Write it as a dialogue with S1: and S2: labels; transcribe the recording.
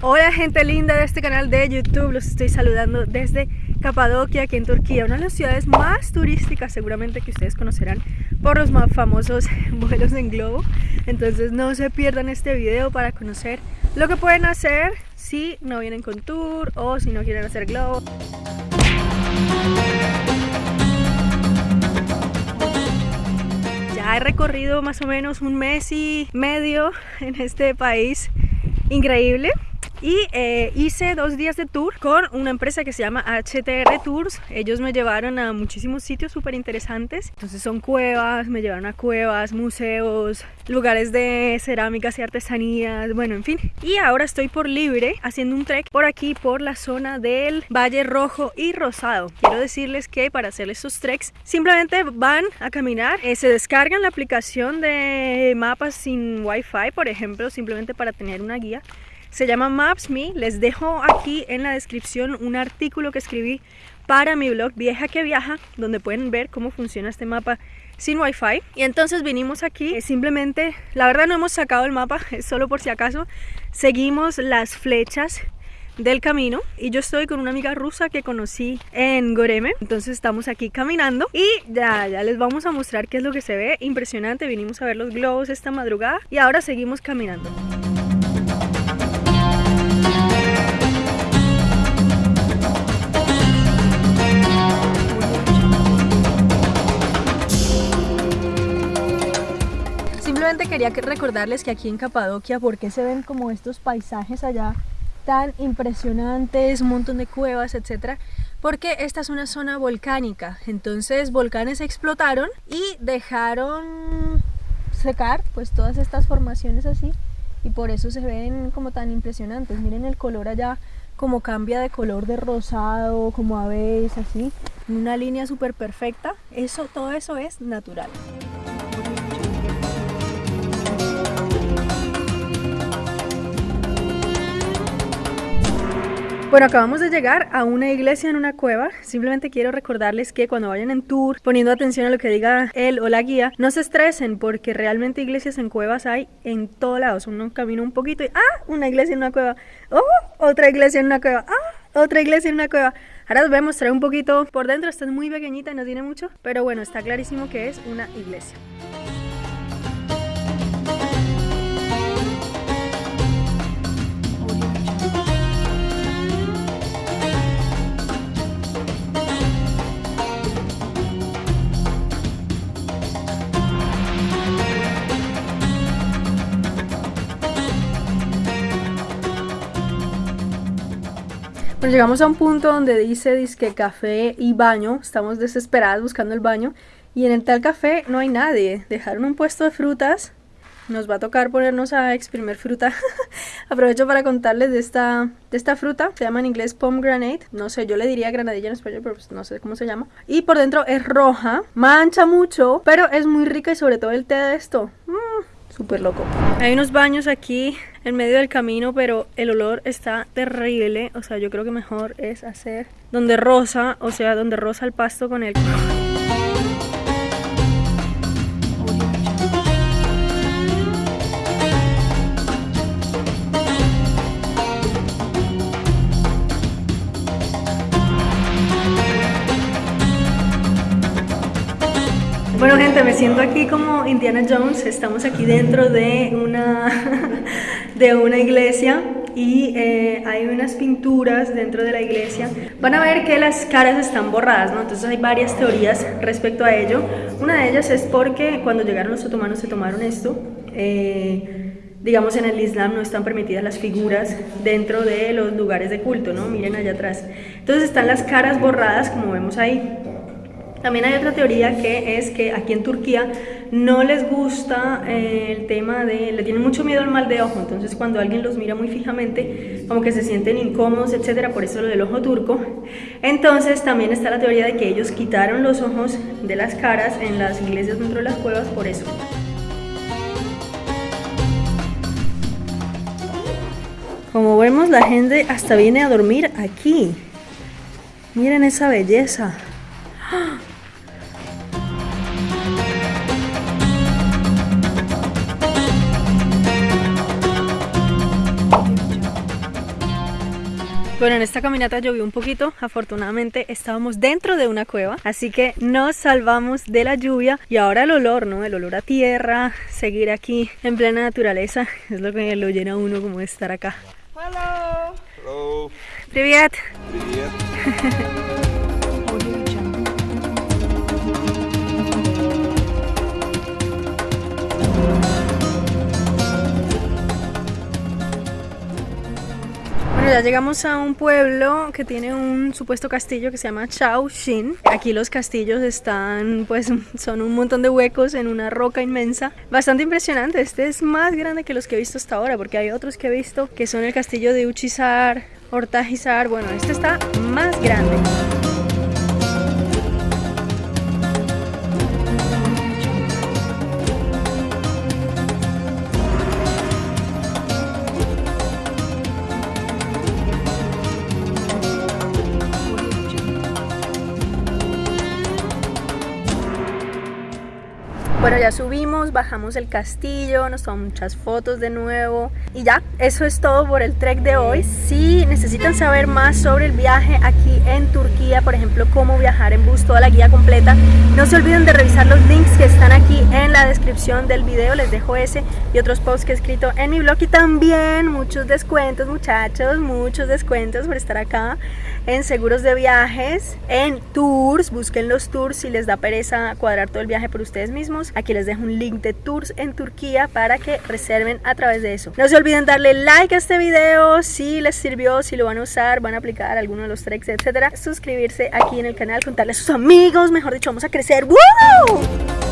S1: Hola gente linda de este canal de YouTube, los estoy saludando desde Capadocia, aquí en Turquía, una de las ciudades más turísticas seguramente que ustedes conocerán por los más famosos vuelos en globo. Entonces no se pierdan este video para conocer lo que pueden hacer si no vienen con tour o si no quieren hacer globo. Ya he recorrido más o menos un mes y medio en este país increíble y eh, hice dos días de tour con una empresa que se llama HTR Tours. Ellos me llevaron a muchísimos sitios súper interesantes entonces son cuevas, me llevaron a cuevas, museos lugares de cerámicas y artesanías, bueno en fin. Y ahora estoy por libre haciendo un trek por aquí por la zona del Valle Rojo y Rosado. Quiero decirles que para hacer estos treks simplemente van a caminar eh, se descargan la aplicación de mapas sin wifi por ejemplo simplemente para tener una guía se llama Maps.me. Les dejo aquí en la descripción un artículo que escribí para mi blog Vieja que Viaja, donde pueden ver cómo funciona este mapa sin wifi. Y entonces vinimos aquí eh, simplemente la verdad no hemos sacado el mapa es solo por si acaso seguimos las flechas del camino. Y yo estoy con una amiga rusa que conocí en Goreme. Entonces estamos aquí caminando y ya, ya les vamos a mostrar qué es lo que se ve. Impresionante vinimos a ver los globos esta madrugada y ahora seguimos caminando quería recordarles que aquí en Capadocia, porque se ven como estos paisajes allá tan impresionantes, un montón de cuevas, etcétera, porque esta es una zona volcánica, entonces volcanes explotaron y dejaron secar pues todas estas formaciones así y por eso se ven como tan impresionantes, miren el color allá como cambia de color de rosado, como a veces así, una línea súper perfecta, eso, todo eso es natural. Bueno, acabamos de llegar a una iglesia en una cueva. Simplemente quiero recordarles que cuando vayan en tour, poniendo atención a lo que diga él o la guía, no se estresen porque realmente iglesias en cuevas hay en todos lados. Uno camina un poquito y ¡ah! Una iglesia en una cueva. ¡Oh! Otra iglesia en una cueva. ¡ah! Otra iglesia en una cueva. Ahora os voy a mostrar un poquito por dentro. Esta es muy pequeñita y no tiene mucho, pero bueno, está clarísimo que es una iglesia. Llegamos a un punto donde dice disque café y baño. Estamos desesperados buscando el baño. Y en el tal café no hay nadie. Dejaron un puesto de frutas. Nos va a tocar ponernos a exprimir fruta. Aprovecho para contarles de esta, de esta fruta. Se llama en inglés pomegranate. No sé, yo le diría granadilla en español, pero pues no sé cómo se llama. Y por dentro es roja. Mancha mucho, pero es muy rica y sobre todo el té de esto. Mmm súper loco. Hay unos baños aquí en medio del camino, pero el olor está terrible. O sea, yo creo que mejor es hacer donde rosa, o sea, donde rosa el pasto con el... Bueno gente, me siento aquí como Indiana Jones, estamos aquí dentro de una, de una iglesia y eh, hay unas pinturas dentro de la iglesia. Van a ver que las caras están borradas, ¿no? Entonces hay varias teorías respecto a ello. Una de ellas es porque cuando llegaron los otomanos se tomaron esto. Eh, digamos en el Islam no están permitidas las figuras dentro de los lugares de culto, ¿no? Miren allá atrás. Entonces están las caras borradas como vemos ahí. También hay otra teoría que es que aquí en Turquía no les gusta eh, el tema de, le tienen mucho miedo al mal de ojo, entonces cuando alguien los mira muy fijamente, como que se sienten incómodos, etcétera, por eso lo del ojo turco. Entonces también está la teoría de que ellos quitaron los ojos de las caras en las iglesias dentro de las cuevas por eso. Como vemos la gente hasta viene a dormir aquí. Miren esa belleza. ¡Ah! Bueno, en esta caminata llovió un poquito, afortunadamente estábamos dentro de una cueva, así que nos salvamos de la lluvia y ahora el olor, ¿no? El olor a tierra, seguir aquí en plena naturaleza, es lo que lo llena uno como de estar acá.
S2: Hello. Hello.
S1: Привет.
S2: Привет.
S1: ya llegamos a un pueblo que tiene un supuesto castillo que se llama Chao Shin. Aquí los castillos están, pues, son un montón de huecos en una roca inmensa. Bastante impresionante. Este es más grande que los que he visto hasta ahora, porque hay otros que he visto que son el castillo de Uchizar, Hortajizar. Bueno, este está más grande. Bueno, ya subimos, bajamos el castillo, nos tomamos muchas fotos de nuevo y ya, eso es todo por el trek de hoy. Si necesitan saber más sobre el viaje aquí en Turquía, por ejemplo, cómo viajar en bus, toda la guía completa, no se olviden de revisar los links que están aquí la descripción del video, les dejo ese y otros posts que he escrito en mi blog y también muchos descuentos muchachos, muchos descuentos por estar acá en seguros de viajes, en tours, busquen los tours si les da pereza cuadrar todo el viaje por ustedes mismos Aquí les dejo un link de tours en Turquía para que reserven a través de eso. No se olviden darle like a este video si les sirvió, si lo van a usar, van a aplicar alguno de los tricks, etcétera. Suscribirse aquí en el canal, contarle a sus amigos, mejor dicho, vamos a crecer. ¡Woo!